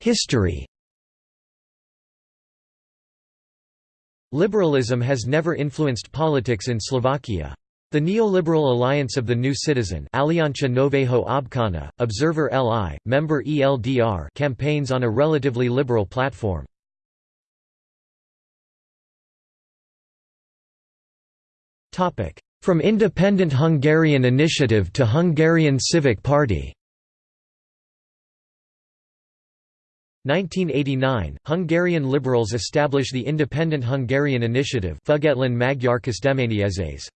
History Liberalism has never influenced politics in Slovakia. The neoliberal Alliance of the New Citizen Aliancia Nového Občana, Observer LI, member ELDR campaigns on a relatively liberal platform. From Independent Hungarian Initiative to Hungarian Civic Party 1989, Hungarian liberals establish the Independent Hungarian Initiative Független Magyar Kezdeményezés.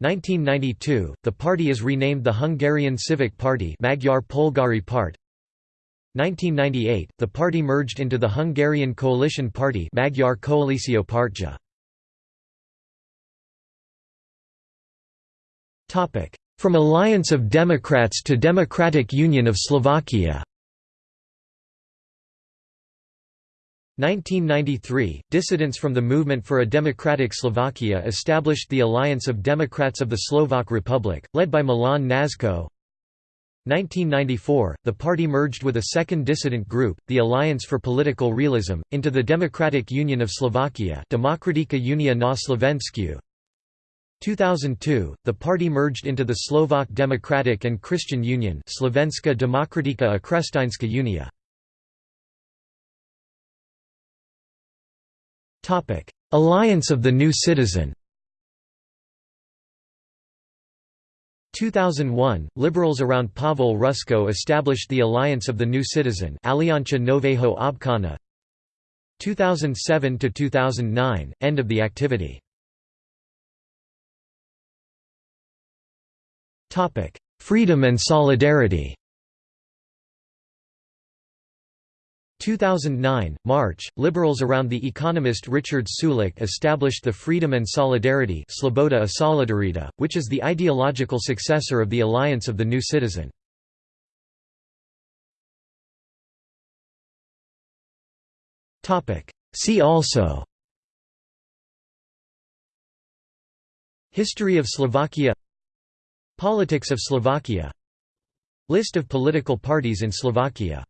1992, the party is renamed the Hungarian Civic Party Magyar Polgári Párt. 1998, the party merged into the Hungarian Coalition Party Magyar. From Alliance of Democrats to Democratic Union of Slovakia 1993, dissidents from the Movement for a Democratic Slovakia established the Alliance of Democrats of the Slovak Republic, led by Milan Kňažko. 1994, the party merged with a second dissident group, the Alliance for Political Realism, into the Democratic Union of Slovakia Unia na Slovensku. 2002, the party merged into the Slovak Democratic and Christian Union Slovenská Demokratická a Kresťanská Unia. Alliance of the New Citizen. 2001, liberals around Pavel Rusko established the Alliance of the New Citizen Aliancia Nového Občana 2007–2009, end of the activity. Freedom and solidarity 2009, March, liberals around the economist Richard Sulík established the Freedom and Solidarity Sloboda a Solidarita, which is the ideological successor of the Alliance of the New Citizen. See also History of Slovakia Politics of Slovakia List of political parties in Slovakia